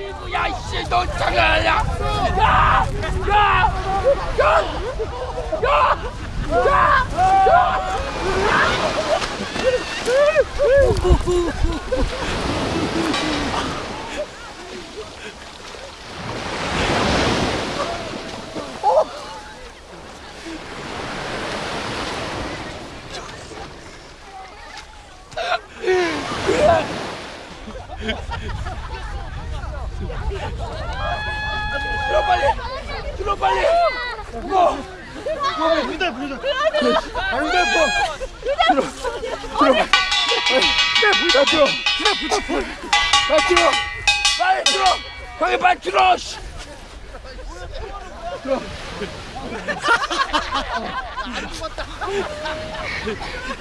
미구야 이씨 너 장난하냐 야! 야! 야! 야! 야! 야! 들어 빨리 빨리 뭐 부르자 부르자 안 돼, 뭐. 들어, 들어. 나 들어. 나 들어. 빨리 들어. 형이 빨리 들어. 씨. 들어.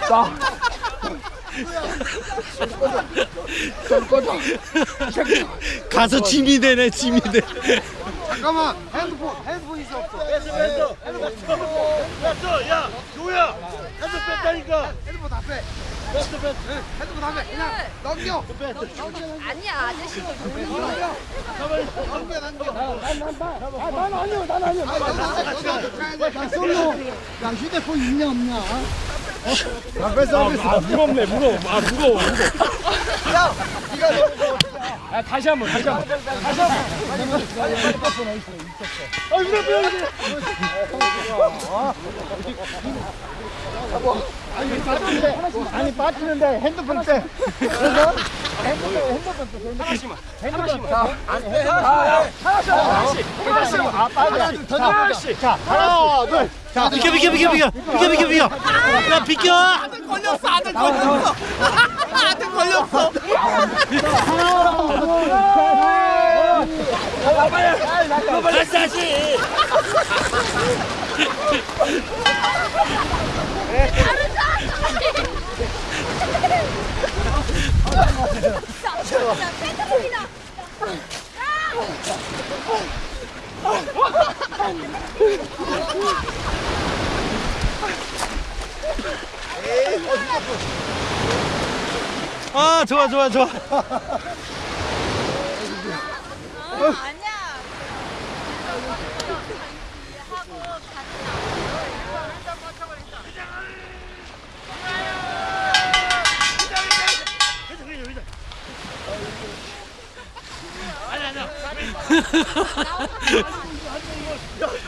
나. 전 꺼져. 가서 짐이 되네 짐이 돼 잠깐만 핸드폰 핸드폰 있어 없어 뺐어 뺐어 뺐어 야 조야 핸드폰 뺐다니까 핸드폰 다빼 뺐어 뺐어 핸드폰 다빼 그냥 넘겨 아니야 아저씨가 넘겨 넘겨 넘겨 난 아니요, 난 아니요. 나 솔로. 야, 휴대폰 있냐, 없냐? 다 뺐어 뺐어 아 무겁네 무거워 아 무거워 아, 다시 한 번, 다시 한 번. 다시 한 번. 아 휴대폰 여기 아니, 빠지는데 핸드폰 때. 그래서 핸드폰, 핸드폰 때. 하나씩만. 핸드폰 자, 아니, 하나씩. 하나씩. 아, 빠져. 자, 하나씩. 자, 하나, 둘. 자, 비켜 비켜 비켜 비켜 비켜 비켜 비켜 야 비켜 걸렸어 아들 걸렸어 아들 걸렸어 빨리 다시. 아 좋아 좋아 좋아. 어, 아니야.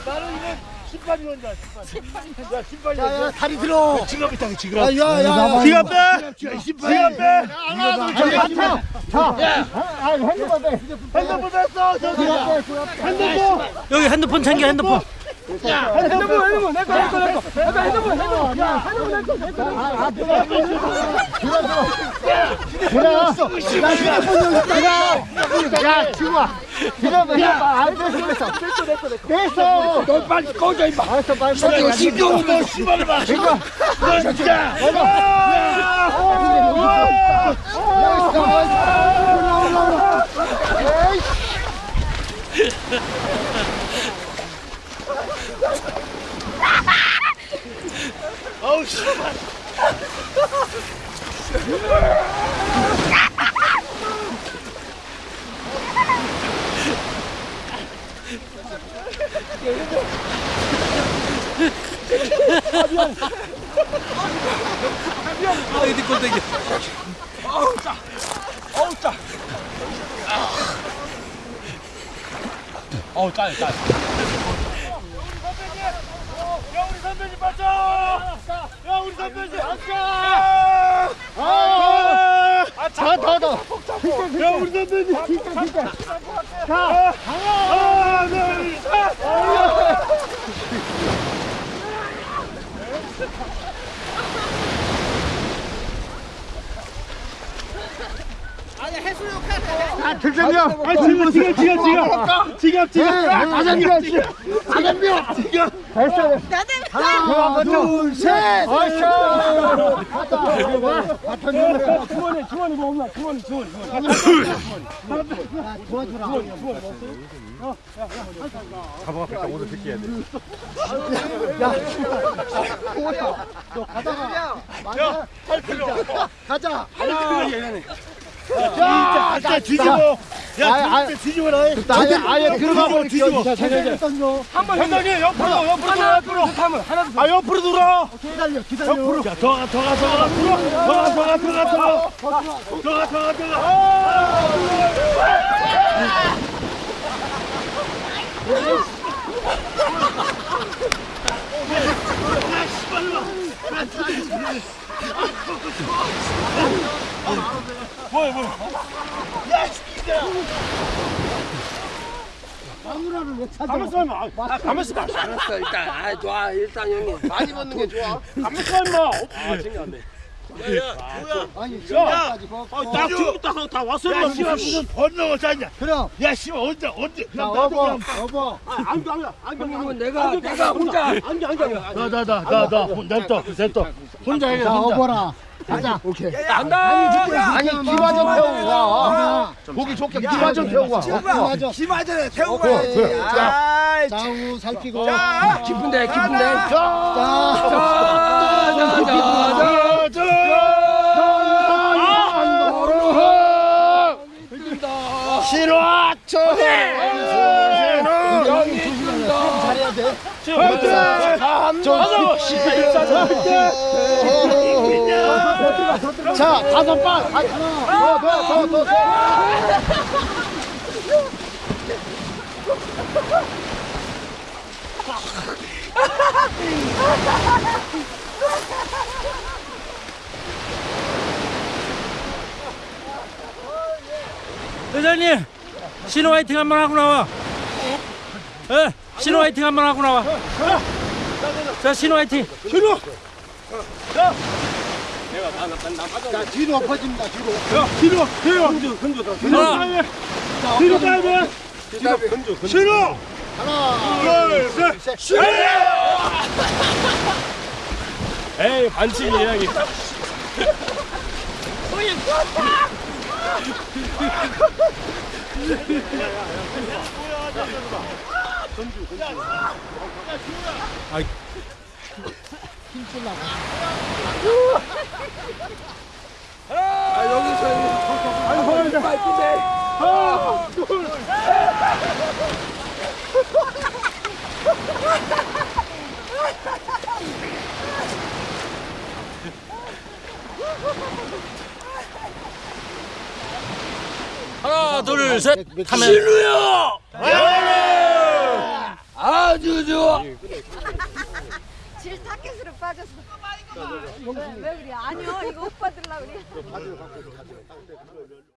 나는 이거 신발이 온다 신발 야 신발이 야, 야, 다리 들어. 지갑 있다 야, 지갑 야, 야, 야. 지갑 빼야 신발 빼 하나 아니, 자, 자. 아, 핸드폰 때. 핸드폰 뺐어 저기 핸드폰 여기 핸드폰 챙겨 핸드폰 핸드폰, 핸드폰, 내 거, 내 거, 내 거. 내가 핸드폰, 핸드폰. 야, 핸드폰, 내 거, 내 거. 아, 아, 들어. 들어, 들어. 들어. 야, 휴대폰 여기 있다. 야, 야, 지우아. 휴대폰, 휴대폰. 아, 됐어, 됐어. 됐어, 됐어, 됐어. 됐어. 너 빨리 꺼져, 임마. 알았어, 빨리. 너 신경 너 신발을 봐. 그러니까. 너 진짜. 어우 씨발 아 이디 꼴대기 어우, 짜. 어우, 짜. 어우, 짜요, 짜요. 야 우리 선배님 맞죠 야 우리 선배님 맞죠 아 더, 더, 더. 야 우리 선배님. 진짜, 진짜. 자, 하나 둘셋. 아, 들려요. 아 지금 지금 지금 지금 지금 지금 가장비야, 지금. 지금 됐어, 됐어. 하나, 둘, 셋. 갔다. 갔다. 주원이, 주원이 뭐 없나? 주원이, 주원이. 도와주라. 야, 너 가다가. 야, 할 필요 없어. 가자. 하나, 얘네. 야, 진짜 뒤집어. 야, 진짜 아, 뒤집어라. 아, 그 아예 아예 들어가 버려. 뒤집어. 한번 형님 옆으로 옆으로 옆으로 하면 하나 아 옆으로 들어. 기다려, 기다려. 옆으로. 야, 더가더가더가 들어. 더가더가더가 들어. 더가더가더가 마누라를 왜 찾아? 가만있어 임마 아, 가만있어 알았어 일단 아 좋아 일단 형님 많이 벗는 게 좋아. 가만있어 임마. 어, 아 진짜네 야야 아나 지금부터 다 왔어 임마. 야 씨발 무슨 벗는 거냐 그럼. 야 씨발 언제 언제. 야 어버 어버. 안겨 안겨 안겨. 내가 내가 혼자 안겨 안겨. 나나나나나 냅둬 냅둬 혼자 해라 혼자. 어버라. 가자. 오케이. 간다. 아니 기마 좀 태우고 가. 보기 좋게 김하전 태우고 와. 김하전. 김하전에 태우고 와 좌우 살피고. 깊은데 깊은데. 자자자자자 자, 다섯 번! 하나, 둘, 셋, 넷! 회장님 신호 화이팅 한 번 하고 나와. 예 네, 신호 화이팅 한 번 하고 나와. 자 신호 화이팅. 신호! 자! 내가 나나 빠져 뒤로 엎어집니다 뒤로. 야 뒤로 뒤로. 흔들 흔들 뒤로 다이브 뒤로 다이브 뒤로 흔들 흔들 신호! 하나 둘셋. 신호! 아! 에이 반칙 이야기. 아, 힘줄라고 아 여기서 아니 허리 아, 둘 하나 둘셋. 하면 신우야! 아주 좋아. 질 타켓으로 빠졌어 아, 왜, 왜 그래? 아니요 이거 오빠들라 그래.